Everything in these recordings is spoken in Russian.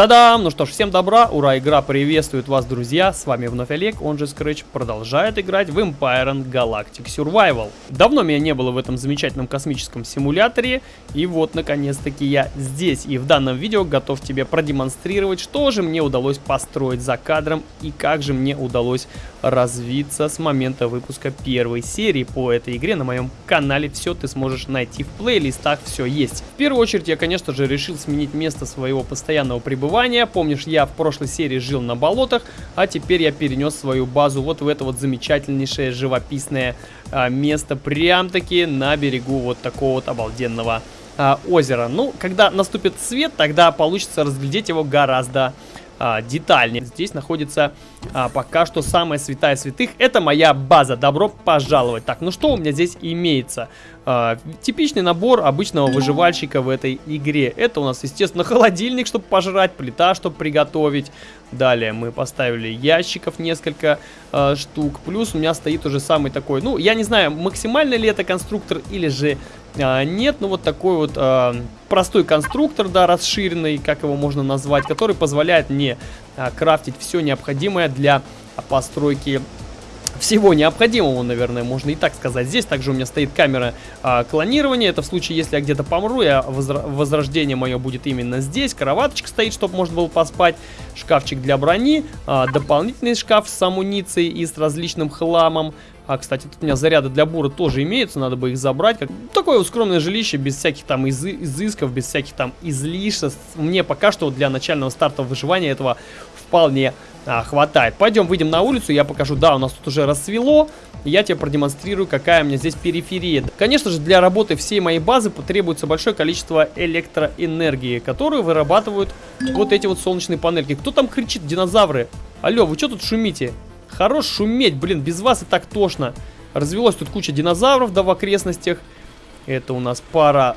Та-дам! Ну что ж, всем добра, ура, игра приветствует вас, друзья. С вами вновь Олег, он же Scratch, продолжает играть в Empire Galactic Survival. Давно меня не было в этом замечательном космическом симуляторе, и вот, наконец-таки, я здесь. И в данном видео готов тебе продемонстрировать, что же мне удалось построить за кадром, и как же мне удалось развиться с момента выпуска первой серии по этой игре на моем канале. Все ты сможешь найти в плейлистах, все есть. В первую очередь, я, конечно же, решил сменить место своего постоянного пребывания. Помнишь, я в прошлой серии жил на болотах, а теперь я перенес свою базу вот в это вот замечательнейшее живописное а, место, прям-таки на берегу вот такого вот обалденного а, озера. Ну, когда наступит свет, тогда получится разглядеть его гораздо а, детальнее. Здесь находится а, пока что самая святая святых. Это моя база. Добро пожаловать. Так, ну что у меня здесь имеется? А, типичный набор обычного выживальщика в этой игре. Это у нас, естественно, холодильник, чтобы пожрать, плита, чтобы приготовить. Далее мы поставили ящиков несколько а, штук. Плюс у меня стоит уже самый такой, ну, я не знаю, максимальный ли это конструктор или же а, нет, ну вот такой вот а, простой конструктор, да, расширенный, как его можно назвать, который позволяет мне а, крафтить все необходимое для постройки всего необходимого, наверное, можно и так сказать. Здесь также у меня стоит камера а, клонирования. Это в случае, если я где-то помру, я возра возрождение мое будет именно здесь. Кроваточка стоит, чтобы можно было поспать. Шкафчик для брони. А, дополнительный шкаф с амуницией и с различным хламом. А, кстати, тут у меня заряды для бура тоже имеются, надо бы их забрать. Как... Такое скромное жилище, без всяких там из изысков, без всяких там излишеств. Мне пока что для начального старта выживания этого вполне а, хватает. Пойдем, выйдем на улицу, я покажу. Да, у нас тут уже рассвело. Я тебе продемонстрирую, какая у меня здесь периферия. Конечно же, для работы всей моей базы потребуется большое количество электроэнергии, которую вырабатывают вот эти вот солнечные панельки. Кто там кричит, динозавры? Алло, вы что тут шумите? Хорош шуметь, блин, без вас и так тошно. Развелось тут куча динозавров, да, в окрестностях. Это у нас пара...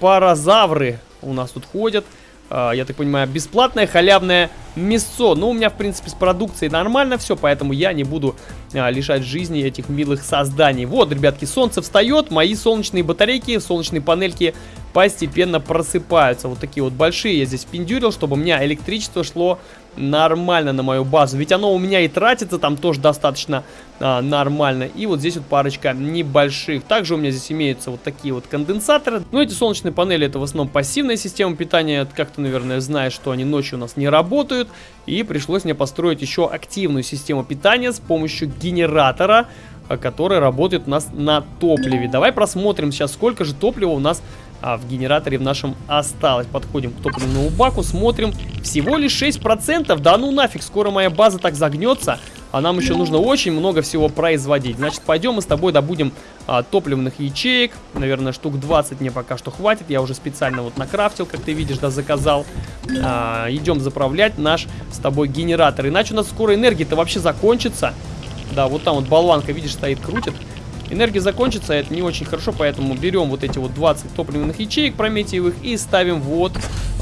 Паразавры у нас тут ходят. А, я так понимаю, бесплатное халявное мясо. Но у меня, в принципе, с продукцией нормально все, поэтому я не буду а, лишать жизни этих милых созданий. Вот, ребятки, солнце встает, мои солнечные батарейки, солнечные панельки постепенно просыпаются. Вот такие вот большие я здесь пиндюрил, чтобы у меня электричество шло нормально на мою базу. Ведь оно у меня и тратится там тоже достаточно а, нормально. И вот здесь вот парочка небольших. Также у меня здесь имеются вот такие вот конденсаторы. Но эти солнечные панели это в основном пассивная система питания. Как ты, наверное, знаешь, что они ночью у нас не работают. И пришлось мне построить еще активную систему питания с помощью генератора а, который работает у нас на топливе. Давай просмотрим сейчас, сколько же топлива у нас а, в генераторе в нашем осталось. Подходим к топливному баку, смотрим. Всего лишь 6%. Да ну нафиг, скоро моя база так загнется. А нам еще нужно очень много всего производить. Значит, пойдем мы с тобой добудем а, топливных ячеек. Наверное, штук 20 мне пока что хватит. Я уже специально вот накрафтил, как ты видишь, да, заказал. А, идем заправлять наш с тобой генератор. Иначе у нас скоро энергия-то вообще закончится. Да, вот там вот болванка, видишь, стоит, крутит. Энергия закончится, это не очень хорошо, поэтому берем вот эти вот 20 топливных ячеек прометиевых и ставим вот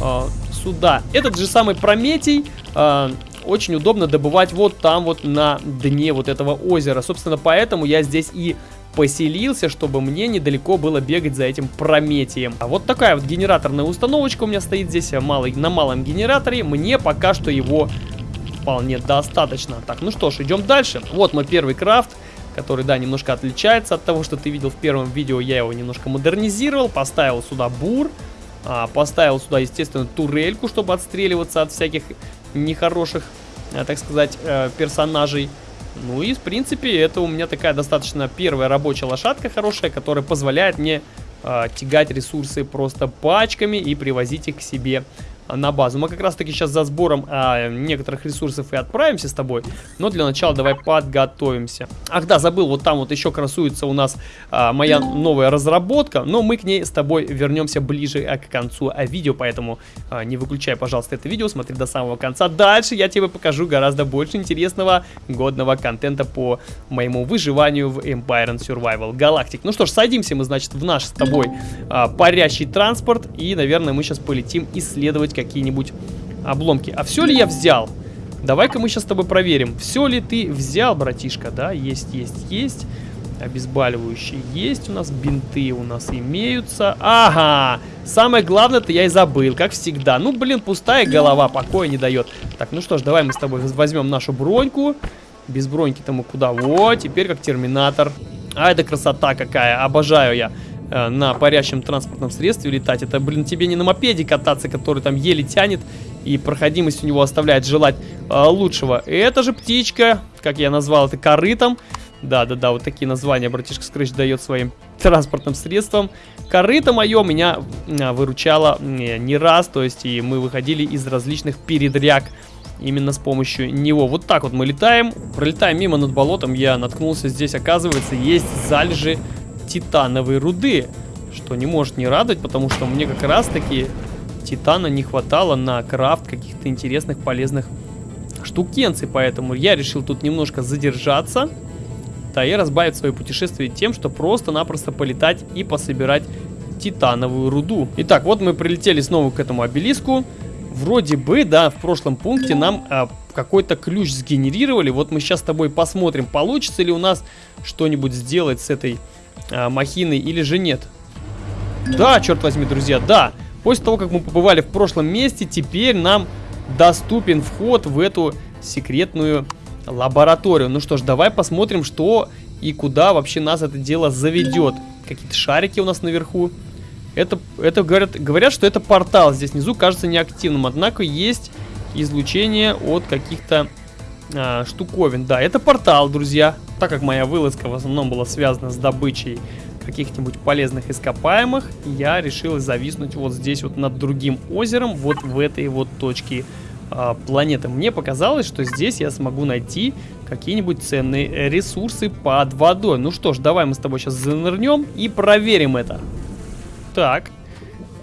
э, сюда. Этот же самый прометий э, очень удобно добывать вот там вот на дне вот этого озера. Собственно, поэтому я здесь и поселился, чтобы мне недалеко было бегать за этим прометием. А вот такая вот генераторная установочка у меня стоит здесь малый, на малом генераторе. Мне пока что его вполне достаточно. Так, ну что ж, идем дальше. Вот мой первый крафт который, да, немножко отличается от того, что ты видел в первом видео. Я его немножко модернизировал, поставил сюда бур, а, поставил сюда, естественно, турельку, чтобы отстреливаться от всяких нехороших, а, так сказать, э, персонажей. Ну и, в принципе, это у меня такая достаточно первая рабочая лошадка хорошая, которая позволяет мне э, тягать ресурсы просто пачками и привозить их к себе на базу. Мы как раз таки сейчас за сбором а, некоторых ресурсов и отправимся с тобой. Но для начала давай подготовимся. Ах да, забыл, вот там вот еще красуется у нас а, моя новая разработка. Но мы к ней с тобой вернемся ближе а, к концу а, видео. Поэтому а, не выключай, пожалуйста, это видео, смотри до самого конца. Дальше я тебе покажу гораздо больше интересного годного контента по моему выживанию в Empire and Survival Galactic. Ну что ж, садимся мы, значит, в наш с тобой а, парящий транспорт. И, наверное, мы сейчас полетим исследовать какие-нибудь обломки. А все ли я взял? Давай-ка мы сейчас с тобой проверим. Все ли ты взял, братишка? Да, есть, есть, есть. Обезболивающие есть у нас, бинты у нас имеются. Ага, самое главное-то я и забыл, как всегда. Ну, блин, пустая голова, покоя не дает. Так, ну что ж, давай мы с тобой возьмем нашу броньку. Без броньки-то мы куда? Вот, теперь как терминатор. А, это красота какая, обожаю я э, на парящем транспортном средстве летать. Это, блин, тебе не на мопеде кататься, который там еле тянет, и проходимость у него оставляет желать э, лучшего. Это же птичка, как я назвал это, корытом. Да-да-да, вот такие названия братишка Скрэч дает своим транспортным средствам. Корыто мое меня а, выручало не, не раз, то есть и мы выходили из различных передряг именно с помощью него. Вот так вот мы летаем, пролетаем мимо над болотом, я наткнулся, здесь оказывается есть залежи титановой руды, что не может не радовать, потому что мне как раз таки титана не хватало на крафт каких-то интересных полезных штукенций, поэтому я решил тут немножко задержаться да, и разбавить свое путешествие тем, что просто-напросто полетать и пособирать титановую руду. Итак, вот мы прилетели снова к этому обелиску. Вроде бы, да, в прошлом пункте нам а, какой-то ключ сгенерировали. Вот мы сейчас с тобой посмотрим, получится ли у нас что-нибудь сделать с этой а, махиной или же нет. Да, черт возьми, друзья, да. После того, как мы побывали в прошлом месте, теперь нам доступен вход в эту секретную лабораторию. Ну что ж, давай посмотрим, что и куда вообще нас это дело заведет. Какие-то шарики у нас наверху. Это, это говорят, говорят, что это портал здесь внизу кажется неактивным, однако есть излучение от каких-то а, штуковин. Да, это портал, друзья. Так как моя вылазка в основном была связана с добычей каких-нибудь полезных ископаемых, я решил зависнуть вот здесь вот над другим озером, вот в этой вот точке а, планеты. Мне показалось, что здесь я смогу найти какие-нибудь ценные ресурсы под водой. Ну что ж, давай мы с тобой сейчас занырнем и проверим это. Так,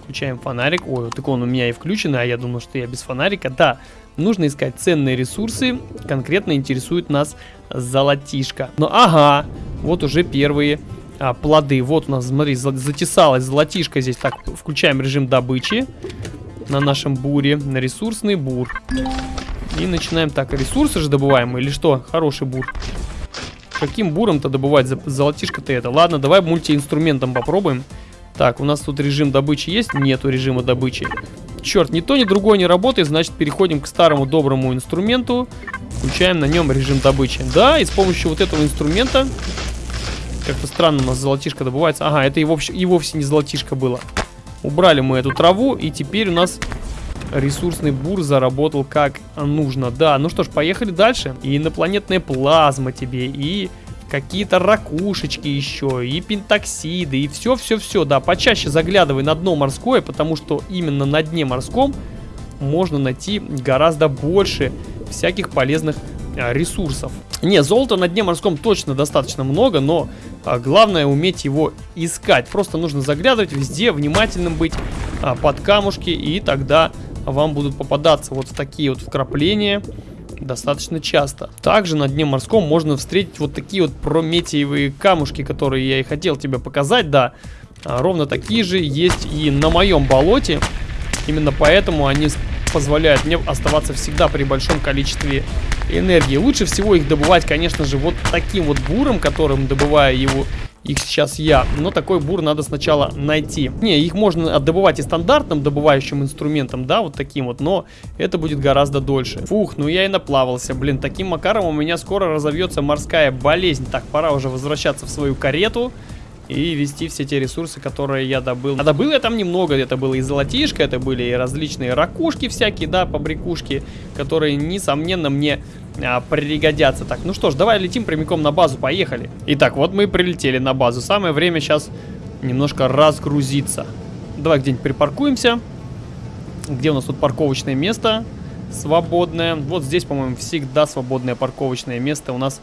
включаем фонарик. Ой, так он у меня и включен, а я думал, что я без фонарика. Да, нужно искать ценные ресурсы. Конкретно интересует нас золотишко. Ну, ага, вот уже первые а, плоды. Вот у нас, смотри, затесалась золотишко здесь. Так, включаем режим добычи на нашем буре, на ресурсный бур. И начинаем так, ресурсы же добываем или что? Хороший бур. Каким буром-то добывать золотишко-то это? Ладно, давай мультиинструментом попробуем. Так, у нас тут режим добычи есть? Нету режима добычи. Черт, ни то, ни другое не работает, значит переходим к старому доброму инструменту. Включаем на нем режим добычи. Да, и с помощью вот этого инструмента... Как-то странно у нас золотишко добывается. Ага, это и вовсе, и вовсе не золотишко было. Убрали мы эту траву, и теперь у нас ресурсный бур заработал как нужно. Да, ну что ж, поехали дальше. И инопланетная плазма тебе, и какие-то ракушечки еще, и пентоксиды, и все-все-все. Да, почаще заглядывай на дно морское, потому что именно на дне морском можно найти гораздо больше всяких полезных а, ресурсов. Не, золота на дне морском точно достаточно много, но а, главное уметь его искать. Просто нужно заглядывать везде, внимательным быть а, под камушки, и тогда вам будут попадаться вот такие вот вкрапления достаточно часто. Также на дне морском можно встретить вот такие вот прометиевые камушки, которые я и хотел тебе показать, да. А, ровно такие же есть и на моем болоте. Именно поэтому они позволяют мне оставаться всегда при большом количестве энергии. Лучше всего их добывать, конечно же, вот таким вот буром, которым добываю его их сейчас я. Но такой бур надо сначала найти. Не, их можно добывать и стандартным добывающим инструментом, да, вот таким вот, но это будет гораздо дольше. Фух, ну я и наплавался. Блин, таким макаром у меня скоро разовьется морская болезнь. Так, пора уже возвращаться в свою карету и вести все те ресурсы, которые я добыл. А добыл я там немного, это было и золотишко, это были и различные ракушки всякие, да, побрякушки, которые, несомненно, мне а, пригодятся. Так, ну что ж, давай летим прямиком на базу, поехали. Итак, вот мы прилетели на базу. Самое время сейчас немножко разгрузиться. Давай где-нибудь припаркуемся. Где у нас тут парковочное место свободное? Вот здесь, по-моему, всегда свободное парковочное место у нас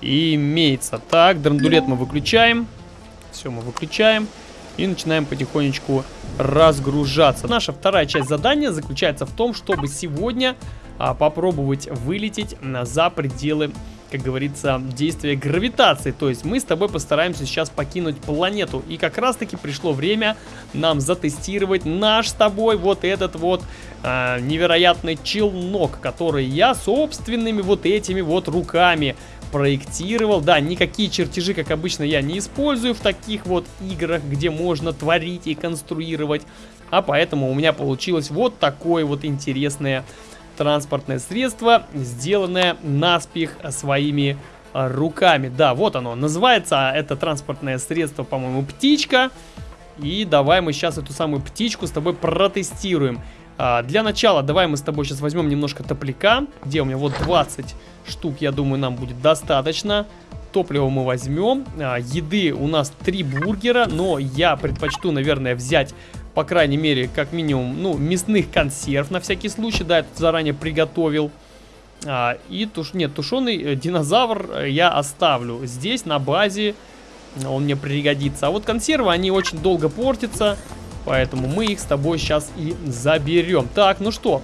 имеется. Так, драндулет мы выключаем. Все, мы выключаем и начинаем потихонечку разгружаться. Наша вторая часть задания заключается в том, чтобы сегодня а, попробовать вылететь за пределы как говорится, действия гравитации. То есть мы с тобой постараемся сейчас покинуть планету. И как раз таки пришло время нам затестировать наш с тобой вот этот вот э, невероятный челнок, который я собственными вот этими вот руками проектировал. Да, никакие чертежи, как обычно, я не использую в таких вот играх, где можно творить и конструировать. А поэтому у меня получилось вот такое вот интересное транспортное средство, сделанное наспех своими руками. Да, вот оно. Называется это транспортное средство, по-моему, птичка. И давай мы сейчас эту самую птичку с тобой протестируем. А, для начала давай мы с тобой сейчас возьмем немножко топляка. Где у меня? Вот 20 штук, я думаю, нам будет достаточно. Топливо мы возьмем. А, еды у нас 3 бургера, но я предпочту, наверное, взять, по крайней мере, как минимум, ну, мясных консерв на всякий случай. Да, я тут заранее приготовил. А, и туш... нет, тушеный э, динозавр э, я оставлю здесь на базе. Он мне пригодится. А вот консервы, они очень долго портятся. Поэтому мы их с тобой сейчас и заберем. Так, ну что,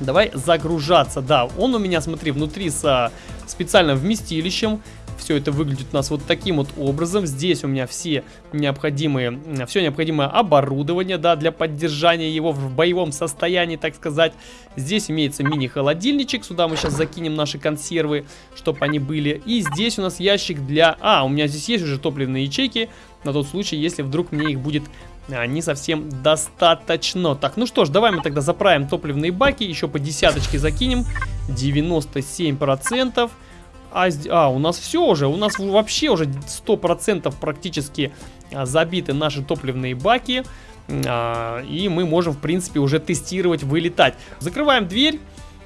давай загружаться. Да, он у меня, смотри, внутри с специальным вместилищем. Все это выглядит у нас вот таким вот образом. Здесь у меня все необходимые, все необходимое оборудование, да, для поддержания его в боевом состоянии, так сказать. Здесь имеется мини-холодильничек, сюда мы сейчас закинем наши консервы, чтобы они были. И здесь у нас ящик для... А, у меня здесь есть уже топливные ячейки, на тот случай, если вдруг мне их будет не совсем достаточно. Так, ну что ж, давай мы тогда заправим топливные баки, еще по десяточке закинем. 97%. А, а, у нас все уже, у нас вообще уже 100% практически а, забиты наши топливные баки. А, и мы можем, в принципе, уже тестировать, вылетать. Закрываем дверь.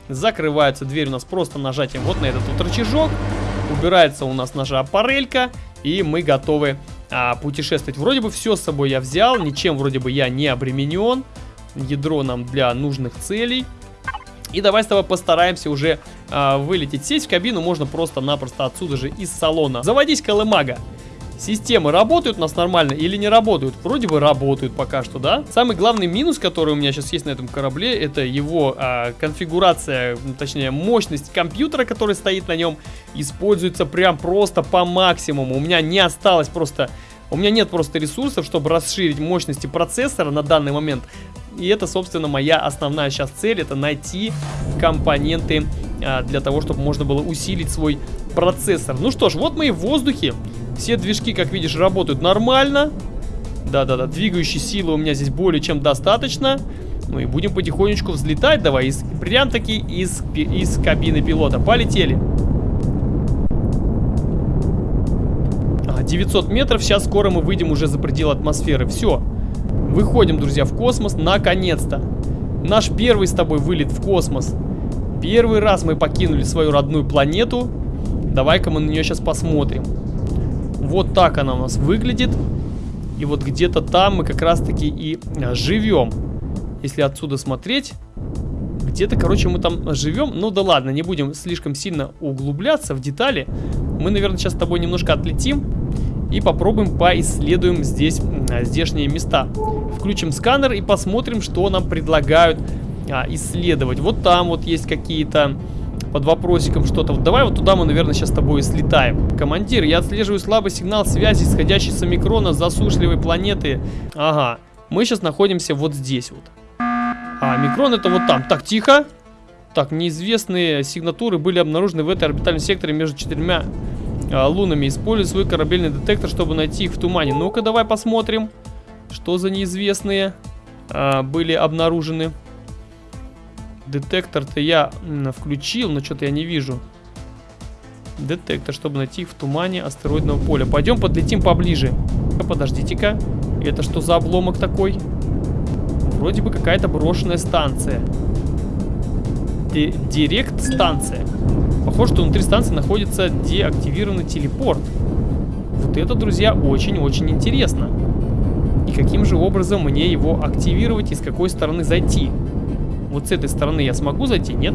Закрывается дверь у нас просто нажатием вот на этот вот рычажок. Убирается у нас наша аппарелька. И мы готовы а, путешествовать. Вроде бы все с собой я взял, ничем вроде бы я не обременен. Ядро нам для нужных целей. И давай с тобой постараемся уже а, вылететь. Сесть в кабину можно просто-напросто отсюда же из салона. Заводись, Колымага. Системы работают у нас нормально или не работают? Вроде бы работают пока что, да? Самый главный минус, который у меня сейчас есть на этом корабле, это его а, конфигурация, точнее мощность компьютера, который стоит на нем, используется прям просто по максимуму. У меня не осталось просто... У меня нет просто ресурсов, чтобы расширить мощности процессора на данный момент. И это, собственно, моя основная сейчас цель, это найти компоненты а, для того, чтобы можно было усилить свой процессор. Ну что ж, вот мы и в воздухе. Все движки, как видишь, работают нормально. Да-да-да, двигающей силы у меня здесь более чем достаточно. Ну и будем потихонечку взлетать давай. Из, прям таки из, из кабины пилота. Полетели. 900 метров. Сейчас скоро мы выйдем уже за пределы атмосферы. Все. Выходим, друзья, в космос. Наконец-то. Наш первый с тобой вылет в космос. Первый раз мы покинули свою родную планету. Давай-ка мы на нее сейчас посмотрим. Вот так она у нас выглядит. И вот где-то там мы как раз-таки и а, живем. Если отсюда смотреть, где-то, короче, мы там живем. Ну да ладно, не будем слишком сильно углубляться в детали. Мы, наверное, сейчас с тобой немножко отлетим и попробуем поисследуем здесь а, здешние места. Включим сканер и посмотрим, что нам предлагают а, исследовать. Вот там вот есть какие-то под вопросиком что-то. Вот давай вот туда мы, наверное, сейчас с тобой и слетаем. Командир, я отслеживаю слабый сигнал связи, исходящий с омикрона засушливой планеты. Ага, мы сейчас находимся вот здесь вот. А, омикрон это вот там. Так, тихо. Так, неизвестные сигнатуры были обнаружены в этой орбитальном секторе между четырьмя а, лунами. Используй свой корабельный детектор, чтобы найти их в тумане. Ну-ка, давай посмотрим, что за неизвестные а, были обнаружены. Детектор-то я включил, но что-то я не вижу. Детектор, чтобы найти их в тумане астероидного поля. Пойдем подлетим поближе. Подождите-ка. Это что за обломок такой? Вроде бы какая-то брошенная станция. Директ-станция. Похоже, что внутри станции находится деактивированный телепорт. Вот это, друзья, очень-очень интересно. И каким же образом мне его активировать и с какой стороны зайти? Вот с этой стороны я смогу зайти, нет?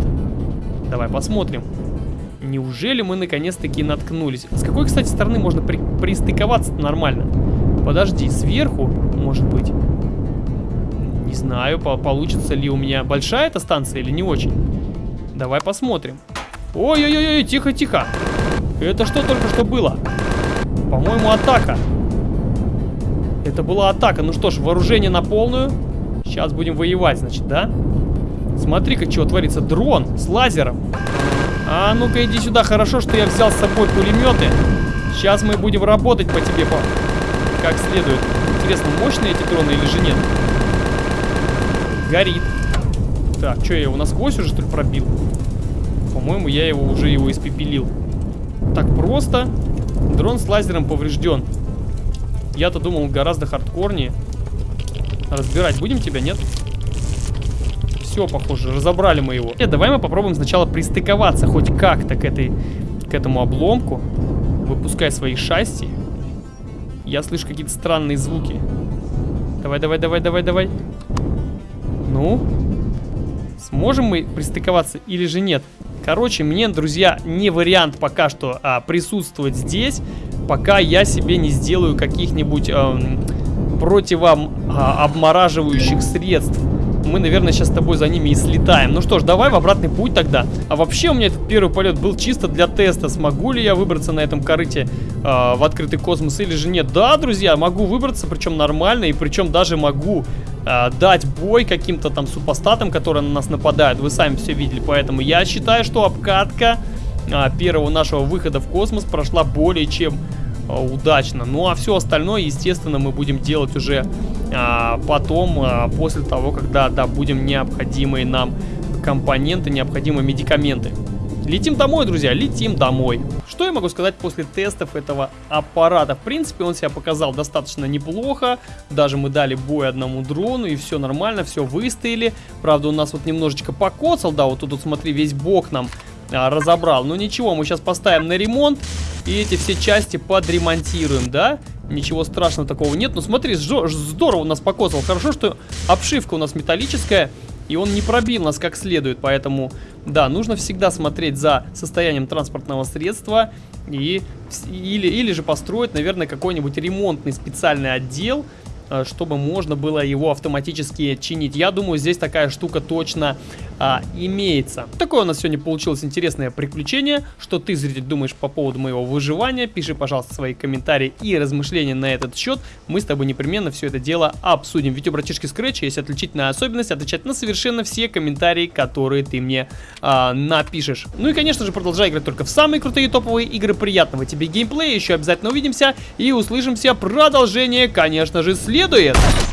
Давай посмотрим. Неужели мы наконец-таки наткнулись? С какой, кстати, стороны можно при пристыковаться нормально? Подожди, сверху, может быть? Не знаю, по получится ли у меня большая эта станция или не очень. Давай посмотрим. Ой-ой-ой, тихо-тихо. Это что только что было? По-моему, атака. Это была атака. Ну что ж, вооружение на полную. Сейчас будем воевать, значит, да? Смотри-ка, что творится. Дрон с лазером. А ну-ка иди сюда. Хорошо, что я взял с собой пулеметы. Сейчас мы будем работать по тебе по... как следует. Интересно, мощные эти дроны или же нет? Горит. Так, что я его насквозь уже что ли пробил? По-моему, я его уже его испепелил. Так просто. Дрон с лазером поврежден. Я-то думал гораздо хардкорнее. Разбирать будем тебя, нет? Все, похоже, разобрали мы его. Нет, давай мы попробуем сначала пристыковаться хоть как-то к этой, к этому обломку. Выпускай свои шасси. Я слышу какие-то странные звуки. Давай, давай, давай, давай, давай. Ну? Сможем мы пристыковаться или же нет? Короче, мне, друзья, не вариант пока что а, присутствовать здесь, пока я себе не сделаю каких-нибудь эм, противообмораживающих а, средств. Мы, наверное, сейчас с тобой за ними и слетаем. Ну что ж, давай в обратный путь тогда. А вообще у меня этот первый полет был чисто для теста. Смогу ли я выбраться на этом корыте э, в открытый космос или же нет? Да, друзья, могу выбраться, причем нормально. И причем даже могу э, дать бой каким-то там супостатам, которые на нас нападают. Вы сами все видели. Поэтому я считаю, что обкатка э, первого нашего выхода в космос прошла более чем удачно. Ну а все остальное, естественно, мы будем делать уже а, потом, а, после того, когда добудем необходимые нам компоненты, необходимые медикаменты. Летим домой, друзья, летим домой. Что я могу сказать после тестов этого аппарата? В принципе, он себя показал достаточно неплохо. Даже мы дали бой одному дрону, и все нормально, все выстояли. Правда, у нас вот немножечко покоцал, да, вот тут, вот, смотри, весь бок нам а, разобрал. Ну ничего, мы сейчас поставим на ремонт. И эти все части подремонтируем, да? Ничего страшного такого нет. Ну смотри, здорово нас покосал. Хорошо, что обшивка у нас металлическая. И он не пробил нас как следует. Поэтому, да, нужно всегда смотреть за состоянием транспортного средства. И, или, или же построить, наверное, какой-нибудь ремонтный специальный отдел чтобы можно было его автоматически чинить. Я думаю, здесь такая штука точно а, имеется. Такое у нас сегодня получилось интересное приключение. Что ты, зритель, думаешь по поводу моего выживания? Пиши, пожалуйста, свои комментарии и размышления на этот счет. Мы с тобой непременно все это дело обсудим. Ведь у братишки Scratch есть отличительная особенность отвечать на совершенно все комментарии, которые ты мне а, напишешь. Ну и, конечно же, продолжай играть только в самые крутые топовые игры. Приятного тебе геймплея. Еще обязательно увидимся и услышимся. Продолжение, конечно же, следует следует.